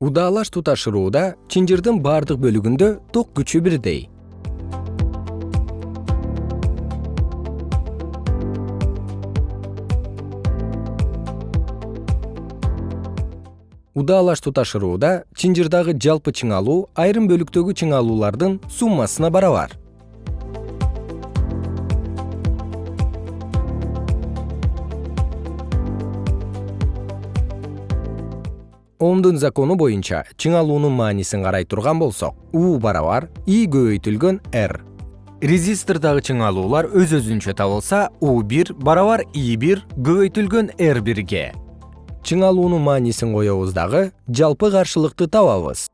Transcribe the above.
удаалаш туташырууда чынжырдын бардык бөлүгүндө ток күчү бирдей. Удаалаш туташырууда чынжырдагы жалпы чыңалуу айрым бөлүктөгү чыңалуулардын суммасына барабар омдун закону боюнча чыңалуунун маанисин карай турган болсок у барабар и көбөйтүлгөн р. Резистордогу чыңалуулар өз өзүнчө табылса у бир барабар и бир көбөйтүлгөн р бирге. Чыңалуунун маанисин коебуз дагы жалпы каршылыкты табабыз